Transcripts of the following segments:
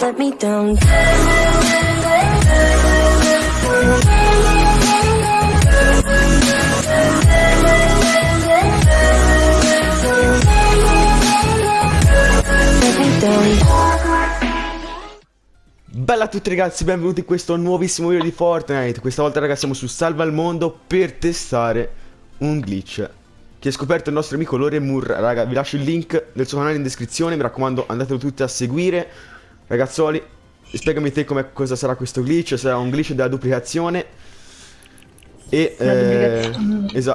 let me down. Bella a tutti ragazzi, benvenuti in questo nuovissimo video di Fortnite. Questa volta ragazzi siamo su Salva il Mondo per testare un glitch. Che ha scoperto il nostro amico Loremur Raga, vi lascio il link del suo canale in descrizione. Mi raccomando, andatelo tutti a seguire Ragazzoli, spiegami te come cosa sarà questo glitch Sarà un glitch della duplicazione e eh,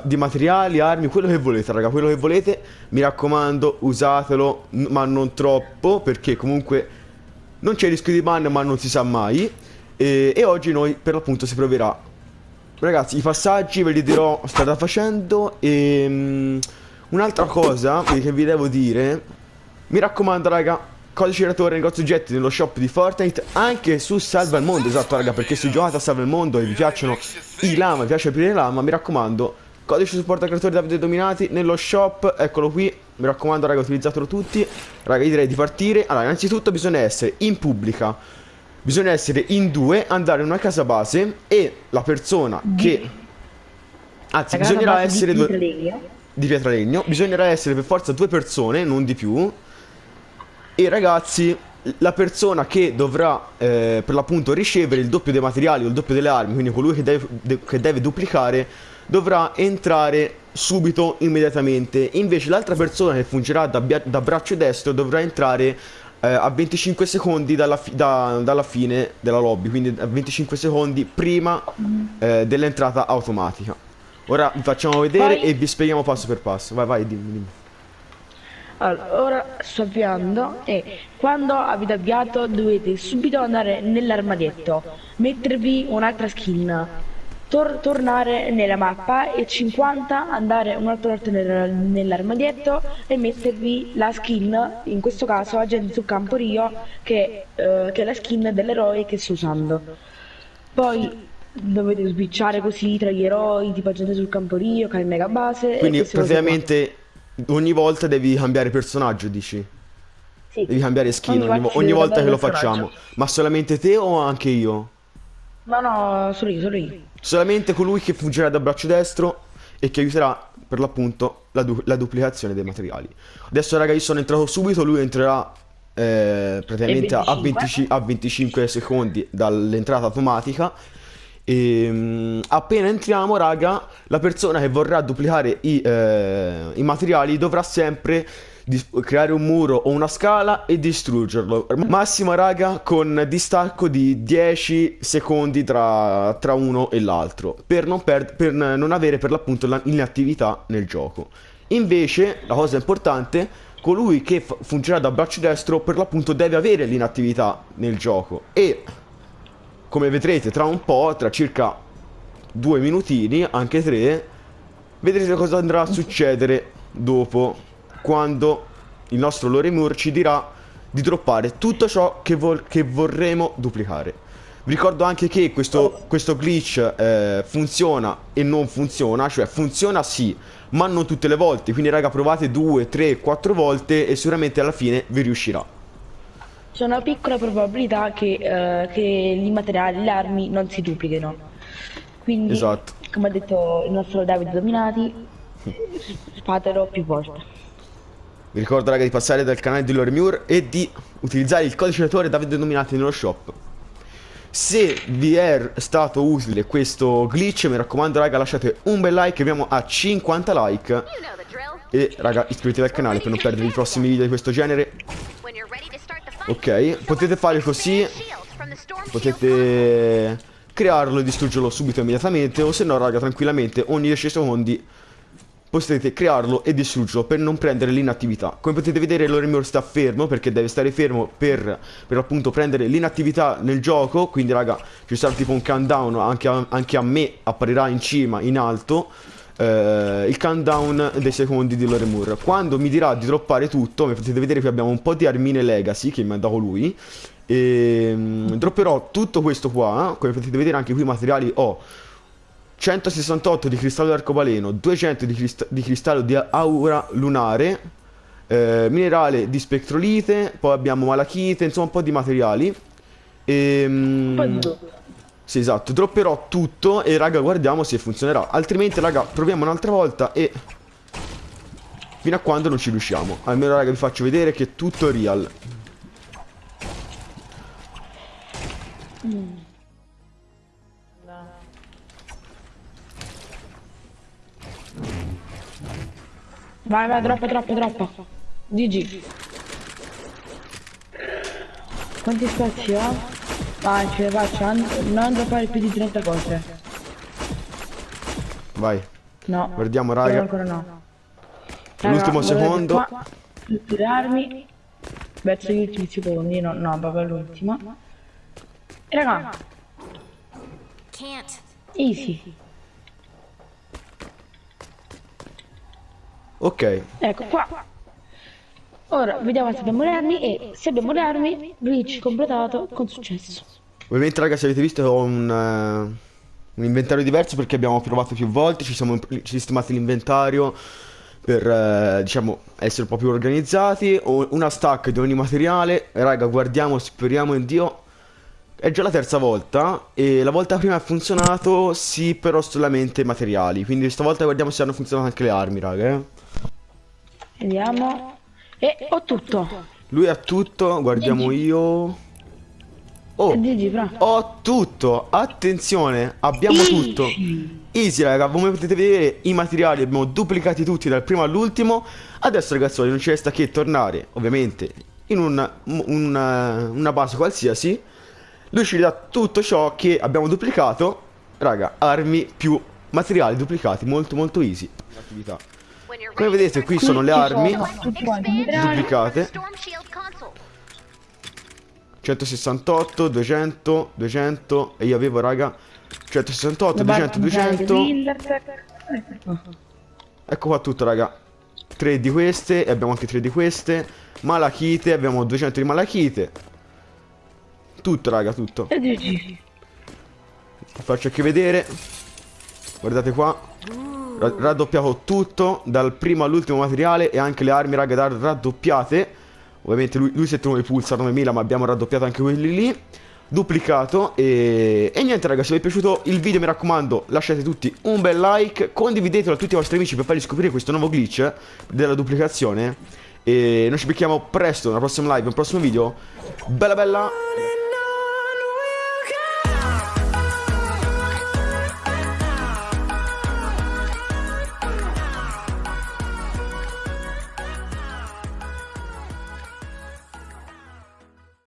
di materiali, armi, quello che volete, raga, quello che volete. Mi raccomando, usatelo, ma non troppo, perché comunque non c'è rischio di ban, ma non si sa mai. E, e oggi noi, per l'appunto, si proverà. Ragazzi, i passaggi ve li dirò strada facendo. E mm, un'altra cosa che vi devo dire, mi raccomando, raga. Codice creatore negozio oggetti nello shop di Fortnite anche su Salva il Mondo, esatto raga, perché se giocate a Salva il Mondo e vi piacciono i lama, vi piace aprire lama, mi raccomando, codice supporto creatore Davide Dominati nello shop, eccolo qui, mi raccomando raga, utilizzatelo tutti. Raga, io direi di partire. Allora, innanzitutto bisogna essere in pubblica, bisogna essere in due, andare in una casa base e la persona che... Anzi, bisognerà di essere due... Pietralegno. Di Pietralegno, bisognerà essere per forza due persone, non di più. E ragazzi, la persona che dovrà eh, per l'appunto ricevere il doppio dei materiali o il doppio delle armi, quindi colui che deve, de- che deve duplicare, dovrà entrare subito, immediatamente. Invece l'altra persona che fungerà da, da braccio destro dovrà entrare eh, a 25 secondi dalla, fi- da- dalla fine della lobby, quindi a 25 secondi prima eh, dell'entrata automatica. Ora vi facciamo vedere Poi- e vi spieghiamo passo per passo. Vai, vai, dimmi, dimmi. Allora, ora sto avviando e quando avete avviato dovete subito andare nell'armadietto, mettervi un'altra skin, tor- tornare nella mappa e 50 andare un'altra volta nel- nell'armadietto e mettervi la skin, in questo caso agente sul campo Rio, che, eh, che è la skin dell'eroe che sto usando. Poi dovete switchare così tra gli eroi, tipo agente sul campo Rio, Kai Mega Base. Quindi praticamente ogni volta devi cambiare personaggio, dici? Sì. Devi cambiare skin Ogni ogni, volta vo- ogni volta che lo facciamo. Ma solamente te o anche io? No, no, solo io, solo io. Solamente colui che fungerà da braccio destro e che aiuterà per l'appunto la, du- la duplicazione dei materiali. Adesso raga io sono entrato subito, lui entrerà eh, praticamente a, 25? 25, a 25 secondi dall'entrata automatica. E mm, appena entriamo, raga, la persona che vorrà duplicare i, eh, i materiali dovrà sempre creare un muro o una scala e distruggerlo. Massima, raga, con distacco di 10 secondi tra, tra uno e l'altro per per, non avere per l'appunto la- l'inattività nel gioco. Invece, la cosa importante, colui che fungerà da braccio destro per l'appunto deve avere l'inattività nel gioco e come vedrete tra un po', tra circa due minutini, anche tre, vedrete cosa andrà a succedere dopo, quando il nostro Loremur ci dirà di droppare tutto ciò che, che vorremo duplicare. Vi ricordo anche che questo, questo glitch eh, funziona e non funziona, cioè funziona sì, ma non tutte le volte, quindi raga provate due, tre, quattro volte e sicuramente alla fine vi riuscirà. C'è una piccola probabilità che, eh, che i materiali, le armi non si duplichino. Quindi, Esatto. come ha detto il nostro Davide Dominati, fatelo più volte. Vi ricordo raga di passare dal canale di Loremure e di utilizzare il codice creatore Davide Dominati nello shop. Se vi è stato utile questo glitch, mi raccomando raga lasciate un bel like, abbiamo a 50 like. E raga iscrivetevi al canale per non perdere i prossimi video di questo genere. Ok, potete fare così, potete crearlo e distruggerlo subito immediatamente o se no raga tranquillamente ogni 10 secondi potete crearlo e distruggerlo per non prendere l'inattività. Come potete vedere Loremure sta fermo perché deve stare fermo per, per appunto prendere l'inattività nel gioco, quindi raga ci sarà tipo un countdown, anche a, anche a me apparirà in cima, in alto, eh, il countdown dei secondi di Loremure. Quando mi dirà di droppare tutto, come potete vedere qui abbiamo un po' di armine legacy che mi ha dato lui, e mm, dropperò tutto questo qua, come potete vedere anche qui i materiali ho 168 di cristallo d'arcobaleno, 200 di, crist- di cristallo di aura lunare, eh, minerale di spectrolite, poi abbiamo malachite, insomma un po' di materiali. Ehm, po' di tutto. Sì, esatto, dropperò tutto e raga guardiamo se funzionerà. Altrimenti raga proviamo un'altra volta e... Fino a quando non ci riusciamo. Almeno raga vi faccio vedere che è tutto real. Vai, vai, troppo, troppo, troppo. GG. Quanti spazi ho? Vai, ce ne faccio. non- Non droppare più di 30 cose. Vai. No. Guardiamo, raga. Ancora no. L'ultimo secondo. qua, Tutte le armi. Verso gli ultimi secondi. No, no, proprio l'ultima. E raga, Can't. easy. Ok. Ecco qua. Ora vediamo se abbiamo le armi e se abbiamo le armi, glitch completato con successo. Ovviamente raga se avete visto ho un, eh, un inventario diverso perché abbiamo provato più volte, ci siamo sistemati l'inventario per eh, diciamo essere un po' più organizzati. Ho una stack di ogni materiale. Raga guardiamo, speriamo in Dio. È già la terza volta e la volta prima ha funzionato sì però solamente materiali. Quindi stavolta guardiamo se hanno funzionato anche le armi raga. eh. Vediamo. E ho tutto. Lui ha tutto, guardiamo io. Oh, GG, fra. ho tutto. Attenzione, abbiamo tutto. Easy raga, come potete vedere i materiali abbiamo duplicati tutti dal primo all'ultimo. Adesso ragazzi non ci resta che tornare, ovviamente, in un- un- una base qualsiasi. Lui ci dà tutto ciò che abbiamo duplicato. Raga, armi più materiali duplicati, molto molto easy. Attività. Come vedete qui sono le armi duplicate. Storm Shield console. 168, 200, 200 e io avevo raga 168, La 200, barra 200. Wintertech. Ecco qua tutto raga. 3 di queste e abbiamo anche 3 di queste. Malachite, abbiamo 200 di malachite. Tutto raga, tutto. Vi faccio anche vedere. Guardate qua. Ra- raddoppiato tutto dal primo all'ultimo materiale e anche le armi raga raddoppiate. Ovviamente lui, lui si è tenuto i pulsar 9000 ma abbiamo raddoppiato anche quelli lì. Duplicato e... e niente raga se vi è piaciuto il video mi raccomando lasciate tutti un bel like Condividetelo a tutti i vostri amici per fargli scoprire questo nuovo glitch della duplicazione E noi ci becchiamo presto nella prossima live, nel prossimo video Bella bella